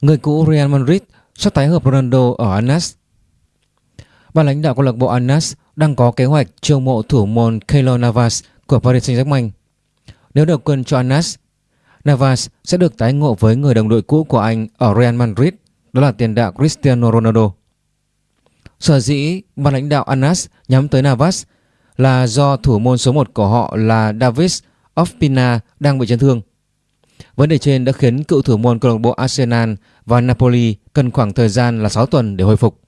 Người cũ Real Madrid sắp tái hợp Ronaldo ở Anas. Ban lãnh đạo câu lạc bộ Anas đang có kế hoạch chiêu mộ thủ môn Keylor Navas của Paris Saint-Germain. Nếu được quân cho Anas, Navas sẽ được tái ngộ với người đồng đội cũ của anh ở Real Madrid, đó là tiền đạo Cristiano Ronaldo. Sở dĩ ban lãnh đạo Anas nhắm tới Navas là do thủ môn số 1 của họ là Davis Ospina đang bị chấn thương. Vấn đề trên đã khiến cựu thủ môn câu lạc bộ Arsenal và Napoli cần khoảng thời gian là 6 tuần để hồi phục.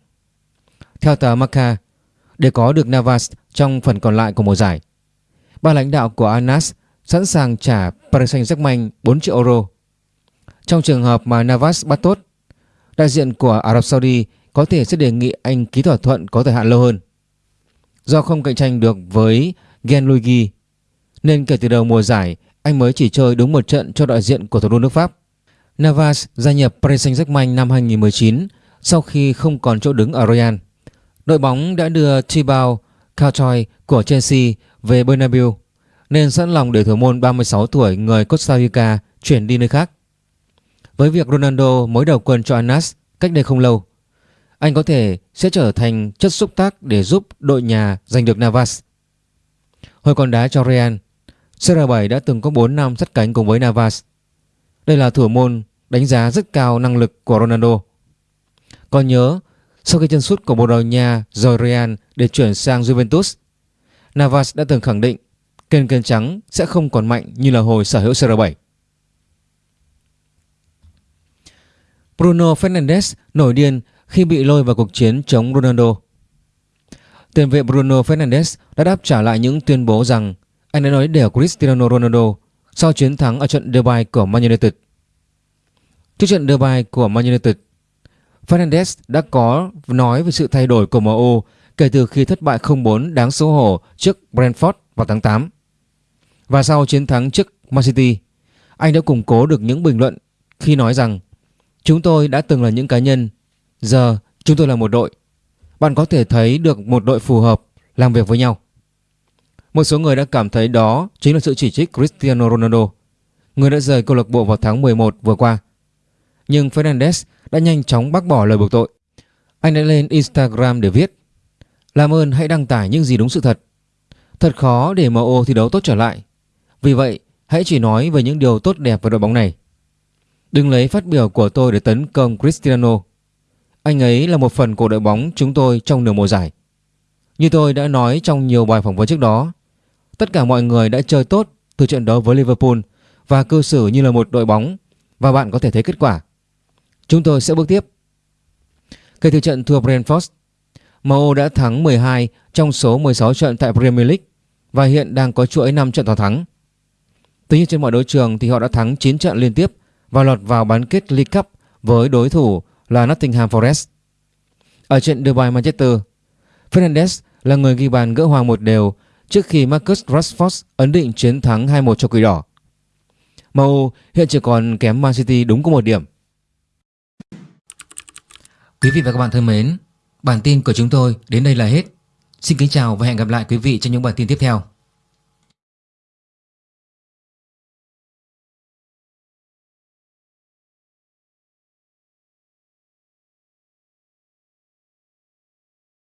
Theo tờ Marca, để có được Navas trong phần còn lại của mùa giải, ban lãnh đạo của Anas sẵn sàng trả Paris Saint-Germain 4 triệu euro. Trong trường hợp mà Navas bắt tốt, đại diện của Ả Rập Saudi có thể sẽ đề nghị anh ký thỏa thuận có thời hạn lâu hơn. Do không cạnh tranh được với Genluigi, nên kể từ đầu mùa giải anh mới chỉ chơi đúng một trận cho đại diện của thủ đô nước Pháp. Navas gia nhập Paris Saint-Germain năm 2019 sau khi không còn chỗ đứng ở Real. Đội bóng đã đưa Thibaut Courtois của Chelsea về Bernabeu nên sẵn lòng để thủ môn 36 tuổi người Costa Rica chuyển đi nơi khác. Với việc Ronaldo mới đầu quân cho Anas cách đây không lâu, anh có thể sẽ trở thành chất xúc tác để giúp đội nhà giành được Navas. Hồi còn đá cho Real, CR7 đã từng có 4 năm sát cánh cùng với Navas. Đây là thủ môn đánh giá rất cao năng lực của Ronaldo. Còn nhớ, sau khi chân sút của Bồ Đào Nha rời Real để chuyển sang Juventus, Navas đã từng khẳng định kênh kênh trắng sẽ không còn mạnh như là hồi sở hữu CR7. Bruno Fernandes nổi điên khi bị lôi vào cuộc chiến chống Ronaldo. Tiền vệ Bruno Fernandes đã đáp trả lại những tuyên bố rằng anh đã nói để Cristiano Ronaldo sau chiến thắng ở trận derby của Man United. Trước trận derby của Man United, Fernandes đã có nói về sự thay đổi của MU kể từ khi thất bại 0-4 đáng xấu hổ trước Brentford vào tháng 8. Và sau chiến thắng trước Man City, anh đã củng cố được những bình luận khi nói rằng Chúng tôi đã từng là những cá nhân, giờ chúng tôi là một đội. Bạn có thể thấy được một đội phù hợp làm việc với nhau. Một số người đã cảm thấy đó chính là sự chỉ trích Cristiano Ronaldo, người đã rời câu lạc bộ vào tháng 11 vừa qua. Nhưng Fernandes đã nhanh chóng bác bỏ lời buộc tội. Anh đã lên Instagram để viết Làm ơn hãy đăng tải những gì đúng sự thật. Thật khó để MO thi đấu tốt trở lại. Vì vậy, hãy chỉ nói về những điều tốt đẹp về đội bóng này. Đừng lấy phát biểu của tôi để tấn công Cristiano. Anh ấy là một phần của đội bóng chúng tôi trong nửa mùa giải. Như tôi đã nói trong nhiều bài phỏng vấn trước đó, tất cả mọi người đã chơi tốt từ trận đấu với Liverpool và cư xử như là một đội bóng và bạn có thể thấy kết quả. Chúng tôi sẽ bước tiếp. Kể từ trận thua Brentford, MU đã thắng 12 trong số 16 trận tại Premier League và hiện đang có chuỗi 5 trận toàn thắng. Tuy nhiên trên mọi đấu trường thì họ đã thắng 9 trận liên tiếp và lọt vào bán kết League Cup với đối thủ là Nottingham Forest. Ở trận Dubai Manchester, Fernandes là người ghi bàn gỡ hòa một đều trước khi Marcus Rashford ấn định chiến thắng 2-1 cho Quỷ Đỏ. MU hiện chỉ còn kém Man City đúng có một điểm. Quý vị và các bạn thân mến, bản tin của chúng tôi đến đây là hết. Xin kính chào và hẹn gặp lại quý vị trong những bản tin tiếp theo.